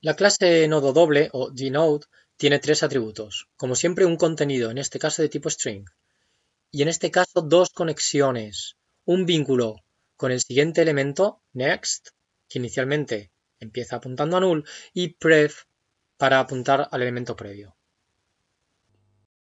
La clase nodo doble o dNode tiene tres atributos, como siempre un contenido, en este caso de tipo string, y en este caso dos conexiones, un vínculo con el siguiente elemento, next, que inicialmente empieza apuntando a null, y pref para apuntar al elemento previo.